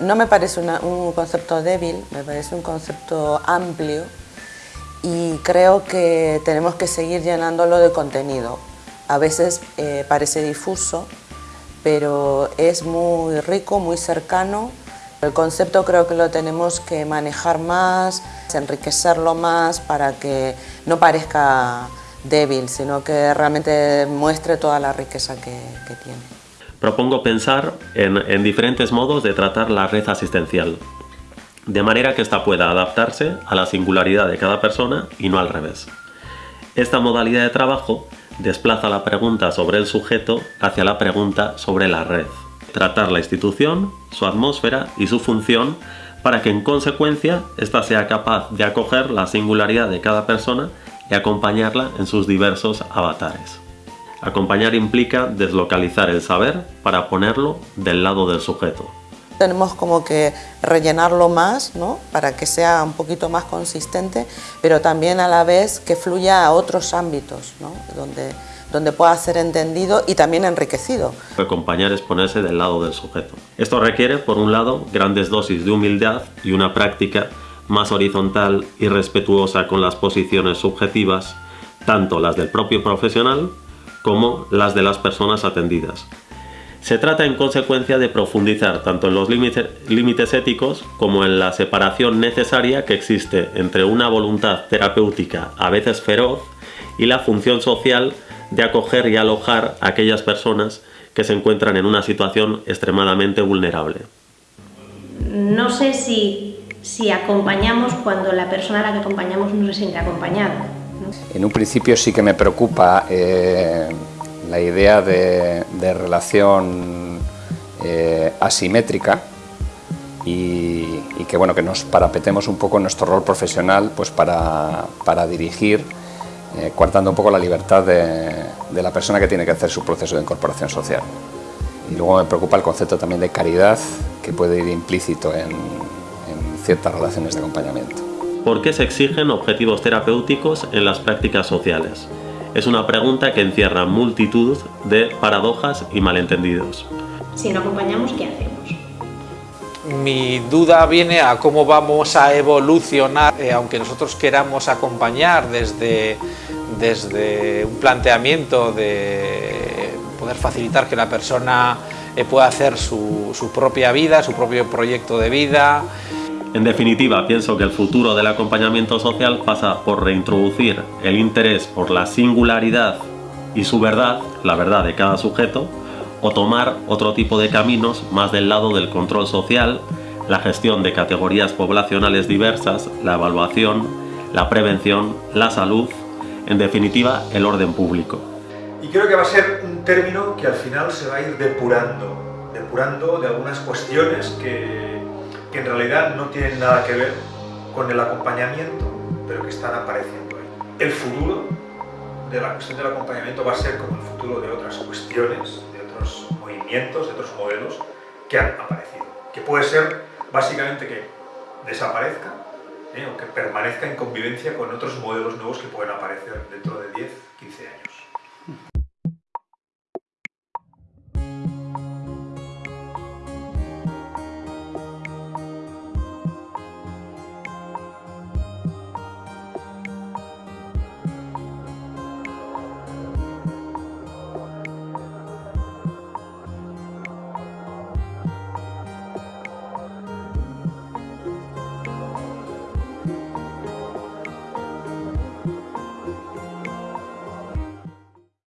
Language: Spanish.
no me parece un concepto débil, me parece un concepto amplio y creo que tenemos que seguir llenándolo de contenido. A veces eh, parece difuso, pero es muy rico, muy cercano. El concepto creo que lo tenemos que manejar más, enriquecerlo más para que no parezca débil, sino que realmente muestre toda la riqueza que, tiene. Propongo pensar en, en diferentes modos de tratar la red asistencial, de manera que ésta pueda adaptarse a la singularidad de cada persona y no al revés. Esta modalidad de trabajo desplaza la pregunta sobre el sujeto hacia la pregunta sobre la red. Tratar la institución, su atmósfera y su función para que en consecuencia ésta sea capaz de acoger la singularidad de cada persona y acompañarla en sus diversos avatares. Acompañar implica deslocalizar el saber para ponerlo del lado del sujeto. Tenemos como que rellenarlo más, ¿no? para que sea un poquito más consistente, pero también a la vez que fluya a otros ámbitos, ¿no? donde, donde pueda ser entendido y también enriquecido. Acompañar es ponerse del lado del sujeto. Esto requiere, por un lado, grandes dosis de humildad y una práctica más horizontal y respetuosa con las posiciones subjetivas, tanto las del propio profesional como las de las personas atendidas, se trata en consecuencia de profundizar tanto en los límites éticos como en la separación necesaria que existe entre una voluntad terapéutica a veces feroz y la función social de acoger y alojar a aquellas personas que se encuentran en una situación extremadamente vulnerable. No sé si, acompañamos cuando la persona a la que acompañamos no se siente acompañada. En un principio sí que me preocupa eh, la idea de, relación eh, asimétrica y, que, bueno, que nos parapetemos un poco en nuestro rol profesional pues para, dirigir, eh, coartando un poco la libertad de, la persona que tiene que hacer su proceso de incorporación social. Y luego me preocupa el concepto también de caridad que puede ir implícito en ciertas relaciones de acompañamiento. ¿Por qué se exigen objetivos terapéuticos en las prácticas sociales? es una pregunta que encierra multitud de paradojas y malentendidos. Si no acompañamos, ¿qué hacemos? Mi duda viene a cómo vamos a evolucionar, eh, aunque nosotros queramos acompañar desde, desde un planteamiento de poder facilitar que la persona eh, pueda hacer su, su propia vida, su propio proyecto de vida, en definitiva, pienso que el futuro del acompañamiento social pasa por reintroducir el interés por la singularidad y su verdad, la verdad de cada sujeto, o tomar otro tipo de caminos más del lado del control social, la gestión de categorías poblacionales diversas, la evaluación, la prevención, la salud, en definitiva, el orden público. Y creo que va a ser un término que al final se va a ir depurando, depurando de algunas cuestiones que que en realidad no tienen nada que ver con el acompañamiento, pero que están apareciendo ahí. El futuro de la cuestión del acompañamiento va a ser como el futuro de otras cuestiones, de otros movimientos, de otros modelos que han aparecido. Que puede ser básicamente que desaparezca ¿eh? o que permanezca en convivencia con otros modelos nuevos que pueden aparecer dentro de 10, 15 años.